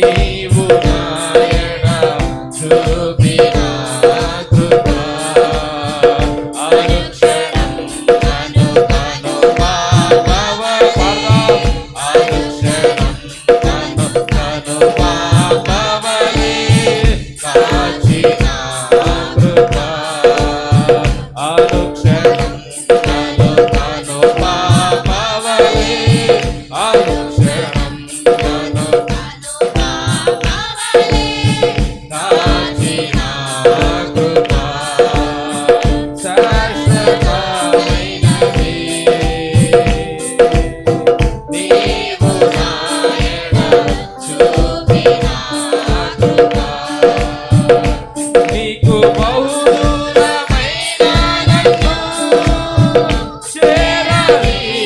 see. Mary.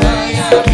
Naya.